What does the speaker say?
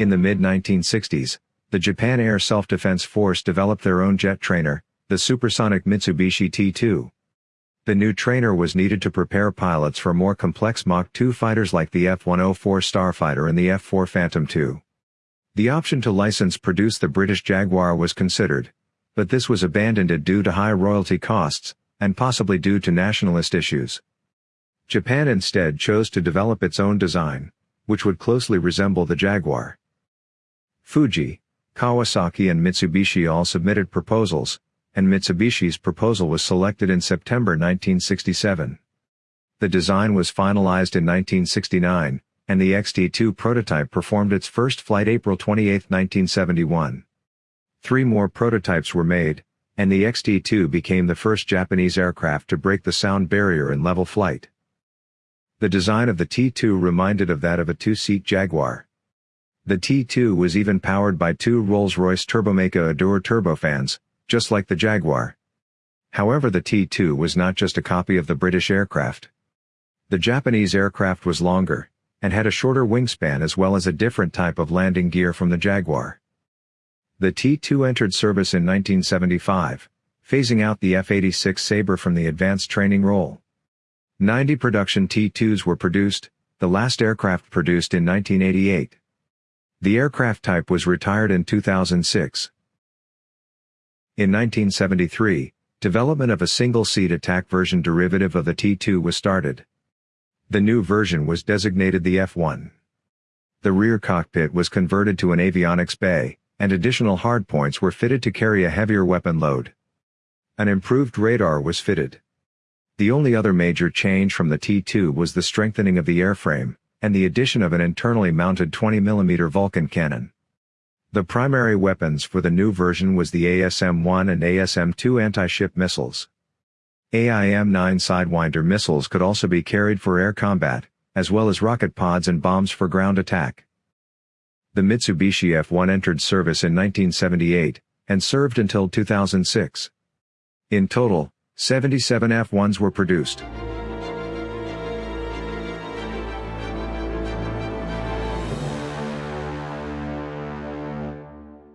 In the mid-1960s, the Japan Air Self-Defense Force developed their own jet trainer, the supersonic Mitsubishi T-2. The new trainer was needed to prepare pilots for more complex Mach 2 fighters like the F-104 Starfighter and the F-4 Phantom II. The option to license produce the British Jaguar was considered, but this was abandoned due to high royalty costs, and possibly due to nationalist issues. Japan instead chose to develop its own design, which would closely resemble the Jaguar. Fuji, Kawasaki and Mitsubishi all submitted proposals, and Mitsubishi's proposal was selected in September 1967. The design was finalized in 1969, and the XT2 prototype performed its first flight April 28, 1971. Three more prototypes were made, and the XT2 became the first Japanese aircraft to break the sound barrier in level flight. The design of the T2 reminded of that of a two-seat Jaguar. The T2 was even powered by two Rolls-Royce Turbomeca Adour turbofans, just like the Jaguar. However the T2 was not just a copy of the British aircraft. The Japanese aircraft was longer, and had a shorter wingspan as well as a different type of landing gear from the Jaguar. The T2 entered service in 1975, phasing out the F-86 Sabre from the advanced training role. 90 production T2s were produced, the last aircraft produced in 1988. The aircraft type was retired in 2006. In 1973, development of a single-seat attack version derivative of the T2 was started. The new version was designated the F1. The rear cockpit was converted to an avionics bay, and additional hardpoints were fitted to carry a heavier weapon load. An improved radar was fitted. The only other major change from the T-2 was the strengthening of the airframe, and the addition of an internally mounted 20mm Vulcan cannon. The primary weapons for the new version was the ASM-1 and ASM-2 anti-ship missiles. AIM-9 Sidewinder missiles could also be carried for air combat, as well as rocket pods and bombs for ground attack. The Mitsubishi F1 entered service in 1978, and served until 2006. In total, 77 F1s were produced.